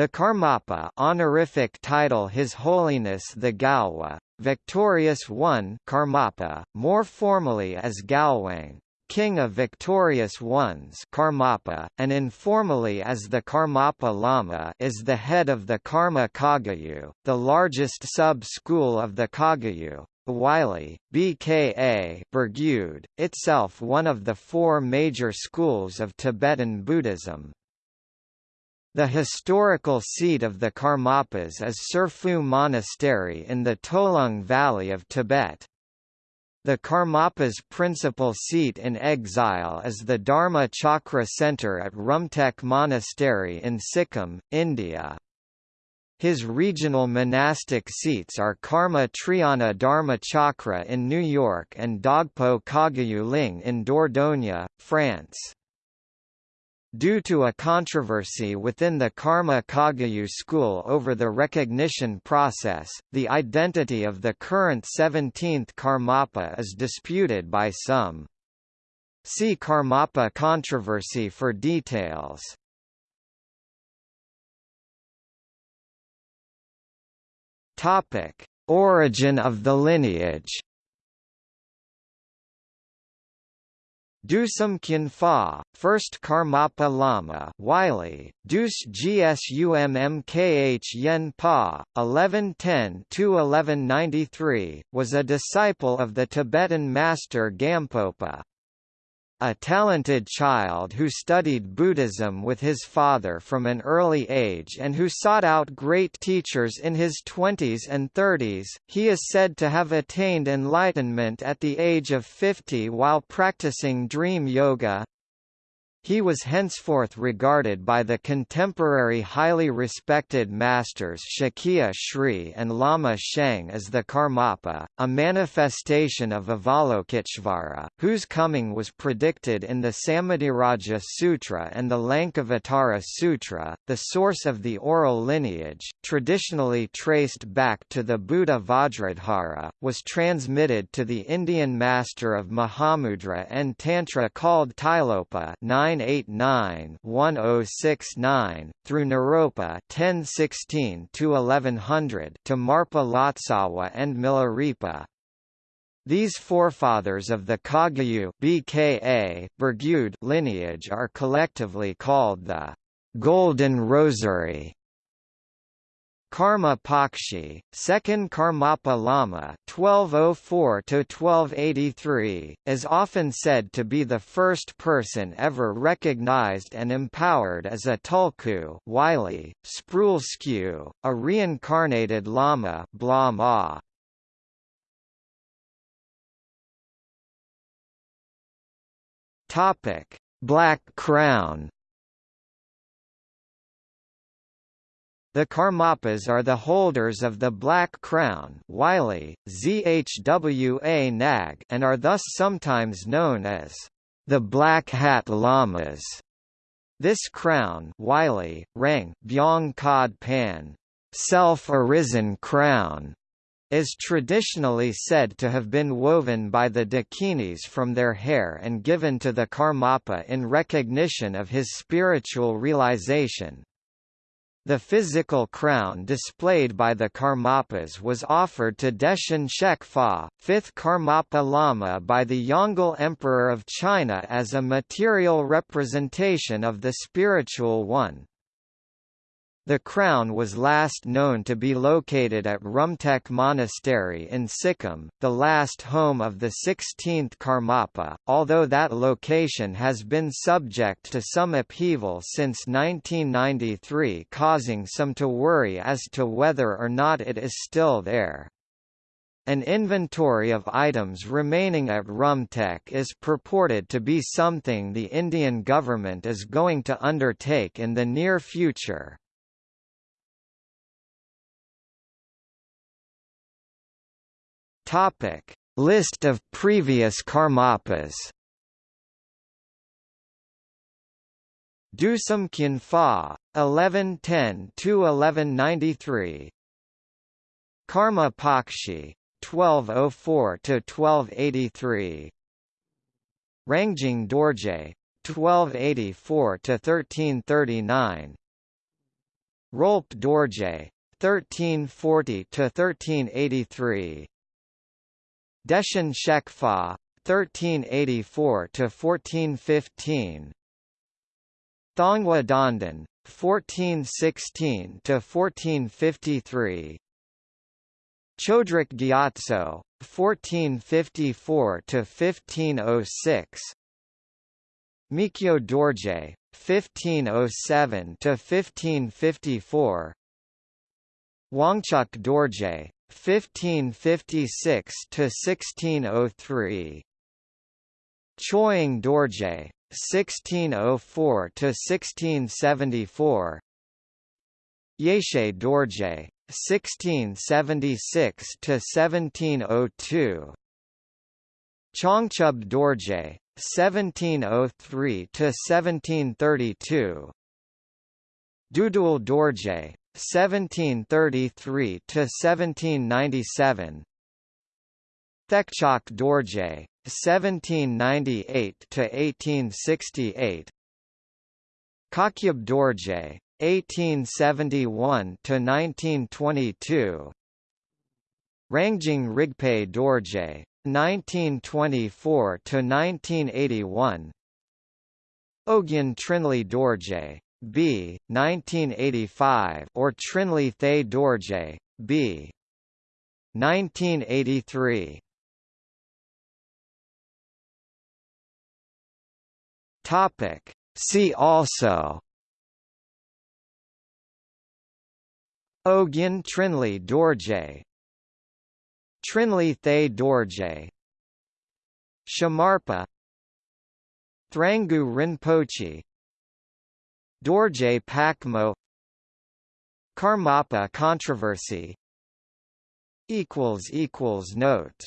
The Karmapa honorific title His Holiness the Gyalwa, Victorious One Karmapa, more formally as Gyalwang, King of Victorious Ones Karmapa, and informally as the Karmapa Lama is the head of the Karma Kagyu, the largest sub-school of the Kagyu, Wylie, BKA Burgyud, itself one of the four major schools of Tibetan Buddhism. The historical seat of the Karmapas is Tsurphu Monastery in the Tolung Valley of Tibet. The Karmapa's principal seat in exile is the Dharma Chakra Center at Rumtek Monastery in Sikkim, India. His regional monastic seats are Karma Triyana Dharma Chakra in New York and Dhagpo Kagyu Ling in Dordogne, France. Due to a controversy within the Karma Kagyu school over the recognition process, the identity of the current 17th Karmapa is disputed by some. See Karmapa controversy for details. Origin of the lineage. Dusum Khyenpa, first Karmapa Lama Wylie, Dus Gsummkh Yen Pa, 1110–1193, was a disciple of the Tibetan master Gampopa a talented child who studied Buddhism with his father from an early age and who sought out great teachers in his 20s and 30s, he is said to have attained enlightenment at the age of 50 while practicing dream yoga, he was henceforth regarded by the contemporary highly respected masters Shakya Sri and Lama Shang as the Karmapa, a manifestation of Avalokiteshvara, whose coming was predicted in the Samadhiraja Sutra and the Lankavatara Sutra. The source of the oral lineage, traditionally traced back to the Buddha Vajradhara, was transmitted to the Indian master of Mahamudra and Tantra called Tilopa 9 989-1069 through Naropa 1016 to 1100 to Marpa Lotsawa and Milarepa. These forefathers of the Kagyu BKA lineage are collectively called the Golden Rosary. Karma Pakshi, second Karmapa Lama (1204–1283), is often said to be the first person ever recognized and empowered as a tulku, Wylie, Sproulskew, a reincarnated Lama, bla ma. Topic: Black Crown. The Karmapas are the holders of the Black Crown Wylie, ZHWA Nag and are thus sometimes known as the Black Hat Lamas. This crown Wylie, Rang, Byong Kod Pan, self-arisen crown, is traditionally said to have been woven by the Dakinis from their hair and given to the Karmapa in recognition of his spiritual realization, the physical crown displayed by the Karmapas was offered to Deshin Shekpa, fifth Karmapa Lama by the Yongle Emperor of China as a material representation of the spiritual one. The crown was last known to be located at Rumtek Monastery in Sikkim, the last home of the 16th Karmapa, although that location has been subject to some upheaval since 1993 causing some to worry as to whether or not it is still there. An inventory of items remaining at Rumtek is purported to be something the Indian government is going to undertake in the near future. Topic: List of previous Karmapas. Dusum Khyenpa, 1110–1193 Karma Pakshi, 1204–1283 Rangjung Dorje, 1284–1339 Rolpe Dorje 1340 to 1383 Deshin Shekpa 1384 to 1415 Thongwa Donden 1416 to 1453 Chodrak Gyatso 1454 to 1506 Mikyo Dorje 1507 to 1554 Wangchuk Dorje 1556 to 1603 Choying Dorje 1604 to 1674 Yeshe Dorje 1676 to 1702 Changchub Dorje 1703 to 1732 Dudul Dorje 1733 to 1797 Thekchok Dorje 1798 to 1868 Khakyab Dorje 1871 to 1922 Rangjung Rigpe Dorje 1924 to 1981 Ogyen Trinley Dorje B 1985 or Trinley Thaye Dorje B 1983 Topic. See also. Ogyen Trinley Dorje. Trinley Thaye Dorje. Shamarpa. Thrangu Rinpoche Dorje Pakmo Karmapa controversy. Notes